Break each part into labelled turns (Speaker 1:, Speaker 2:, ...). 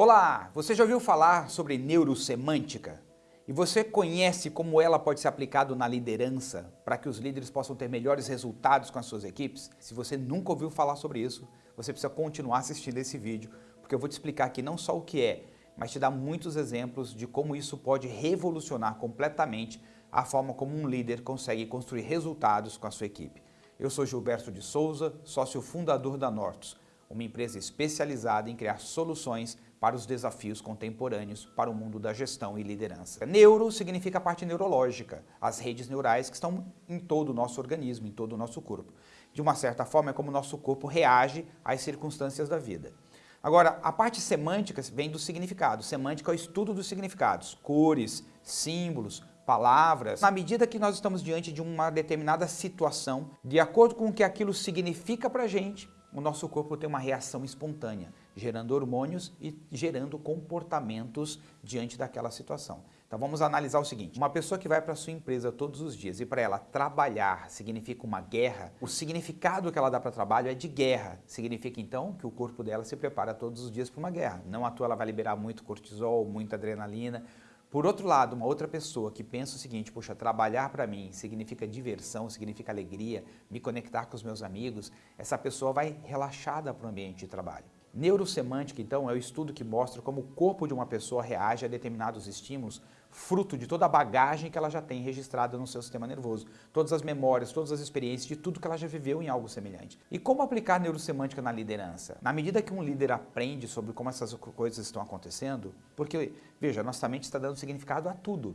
Speaker 1: Olá, você já ouviu falar sobre neurosemântica? E você conhece como ela pode ser aplicada na liderança para que os líderes possam ter melhores resultados com as suas equipes? Se você nunca ouviu falar sobre isso, você precisa continuar assistindo esse vídeo, porque eu vou te explicar aqui não só o que é, mas te dar muitos exemplos de como isso pode revolucionar completamente a forma como um líder consegue construir resultados com a sua equipe. Eu sou Gilberto de Souza, sócio fundador da Nortus, uma empresa especializada em criar soluções para os desafios contemporâneos para o mundo da gestão e liderança. Neuro significa a parte neurológica, as redes neurais que estão em todo o nosso organismo, em todo o nosso corpo. De uma certa forma é como o nosso corpo reage às circunstâncias da vida. Agora, a parte semântica vem do significado. Semântica é o estudo dos significados, cores, símbolos, palavras. Na medida que nós estamos diante de uma determinada situação, de acordo com o que aquilo significa para a gente, o nosso corpo tem uma reação espontânea, gerando hormônios e gerando comportamentos diante daquela situação. Então vamos analisar o seguinte, uma pessoa que vai para sua empresa todos os dias e para ela trabalhar significa uma guerra, o significado que ela dá para trabalho é de guerra. Significa então que o corpo dela se prepara todos os dias para uma guerra. Não à toa ela vai liberar muito cortisol, muita adrenalina, por outro lado, uma outra pessoa que pensa o seguinte, poxa, trabalhar para mim significa diversão, significa alegria, me conectar com os meus amigos, essa pessoa vai relaxada para o ambiente de trabalho. Neurosemântica, então, é o estudo que mostra como o corpo de uma pessoa reage a determinados estímulos, fruto de toda a bagagem que ela já tem registrada no seu sistema nervoso, todas as memórias, todas as experiências de tudo que ela já viveu em algo semelhante. E como aplicar neurosemântica na liderança? Na medida que um líder aprende sobre como essas coisas estão acontecendo, porque, veja, nossa mente está dando significado a tudo.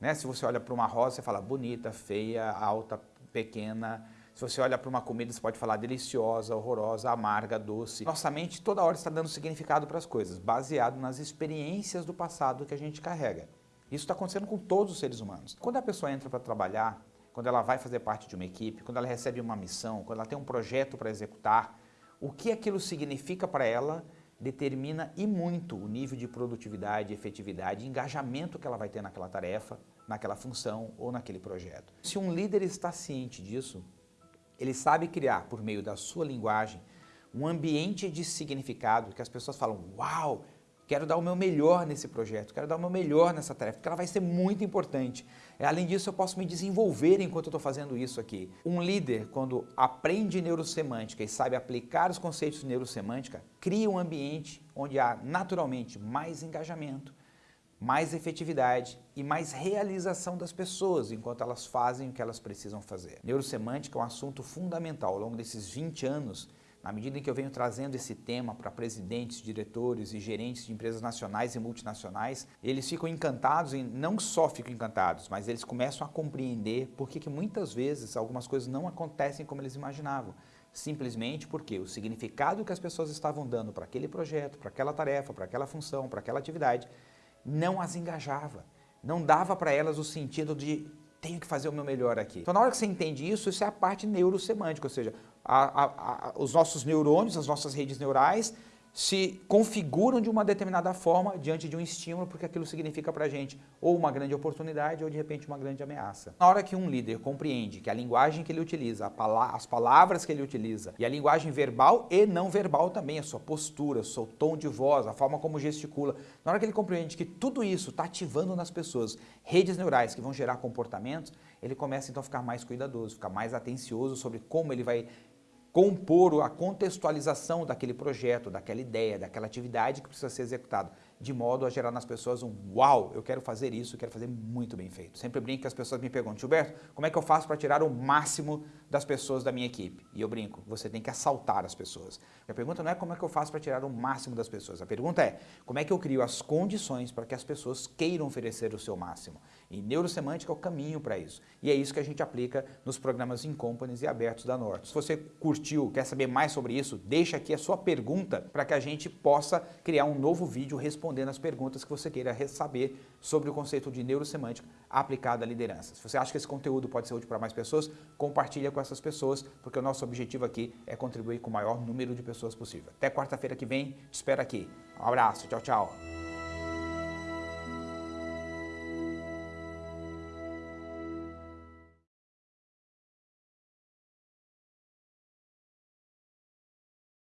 Speaker 1: Né? Se você olha para uma rosa, você fala bonita, feia, alta, pequena, se você olha para uma comida, você pode falar deliciosa, horrorosa, amarga, doce. Nossa mente toda hora está dando significado para as coisas, baseado nas experiências do passado que a gente carrega. Isso está acontecendo com todos os seres humanos. Quando a pessoa entra para trabalhar, quando ela vai fazer parte de uma equipe, quando ela recebe uma missão, quando ela tem um projeto para executar, o que aquilo significa para ela determina e muito o nível de produtividade, efetividade, engajamento que ela vai ter naquela tarefa, naquela função ou naquele projeto. Se um líder está ciente disso, ele sabe criar, por meio da sua linguagem, um ambiente de significado que as pessoas falam, uau, quero dar o meu melhor nesse projeto, quero dar o meu melhor nessa tarefa, porque ela vai ser muito importante. Além disso, eu posso me desenvolver enquanto eu estou fazendo isso aqui. Um líder, quando aprende neurosemântica e sabe aplicar os conceitos de neurosemântica, cria um ambiente onde há naturalmente mais engajamento, mais efetividade e mais realização das pessoas enquanto elas fazem o que elas precisam fazer. Neurosemântica é um assunto fundamental ao longo desses 20 anos, na medida em que eu venho trazendo esse tema para presidentes, diretores e gerentes de empresas nacionais e multinacionais, eles ficam encantados e não só ficam encantados, mas eles começam a compreender por que muitas vezes algumas coisas não acontecem como eles imaginavam. Simplesmente porque o significado que as pessoas estavam dando para aquele projeto, para aquela tarefa, para aquela função, para aquela atividade, não as engajava. Não dava para elas o sentido de tenho que fazer o meu melhor aqui. Então na hora que você entende isso, isso é a parte neurosemântica, ou seja, a, a, a, os nossos neurônios, as nossas redes neurais se configuram de uma determinada forma diante de um estímulo, porque aquilo significa para a gente ou uma grande oportunidade ou de repente uma grande ameaça. Na hora que um líder compreende que a linguagem que ele utiliza, as palavras que ele utiliza e a linguagem verbal e não verbal também, a sua postura, o seu tom de voz, a forma como gesticula, na hora que ele compreende que tudo isso está ativando nas pessoas redes neurais que vão gerar comportamentos, ele começa então a ficar mais cuidadoso, ficar mais atencioso sobre como ele vai compor a contextualização daquele projeto, daquela ideia, daquela atividade que precisa ser executada de modo a gerar nas pessoas um uau, eu quero fazer isso, quero fazer muito bem feito. Sempre brinco que as pessoas me perguntam, Gilberto, como é que eu faço para tirar o máximo das pessoas da minha equipe? E eu brinco, você tem que assaltar as pessoas. A pergunta não é como é que eu faço para tirar o máximo das pessoas, a pergunta é como é que eu crio as condições para que as pessoas queiram oferecer o seu máximo. E neurosemântica é o caminho para isso. E é isso que a gente aplica nos programas Incompanies e abertos da Norte. Se você curtiu, quer saber mais sobre isso, deixa aqui a sua pergunta para que a gente possa criar um novo vídeo respondendo respondendo as perguntas que você queira saber sobre o conceito de neurosemântica aplicado à liderança. Se você acha que esse conteúdo pode ser útil para mais pessoas, compartilha com essas pessoas, porque o nosso objetivo aqui é contribuir com o maior número de pessoas possível. Até quarta-feira que vem, te espero aqui. Um abraço, tchau, tchau.